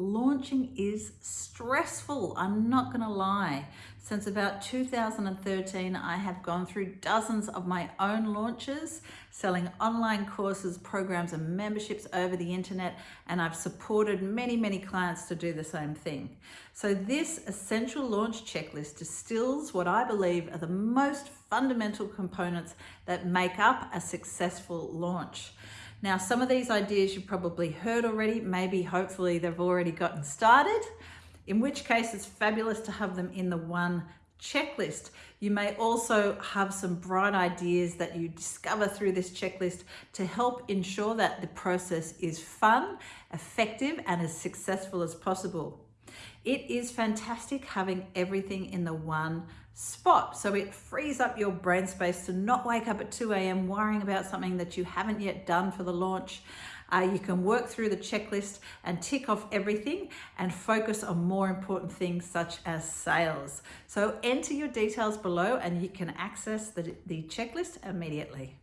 launching is stressful. I'm not going to lie. Since about 2013, I have gone through dozens of my own launches, selling online courses, programs, and memberships over the internet, and I've supported many, many clients to do the same thing. So this essential launch checklist distills what I believe are the most fundamental components that make up a successful launch. Now, some of these ideas you've probably heard already, maybe hopefully they've already gotten started, in which case it's fabulous to have them in the one checklist. You may also have some bright ideas that you discover through this checklist to help ensure that the process is fun, effective, and as successful as possible. It is fantastic having everything in the one spot. So it frees up your brain space to not wake up at 2 a.m. worrying about something that you haven't yet done for the launch. Uh, you can work through the checklist and tick off everything and focus on more important things such as sales. So enter your details below and you can access the, the checklist immediately.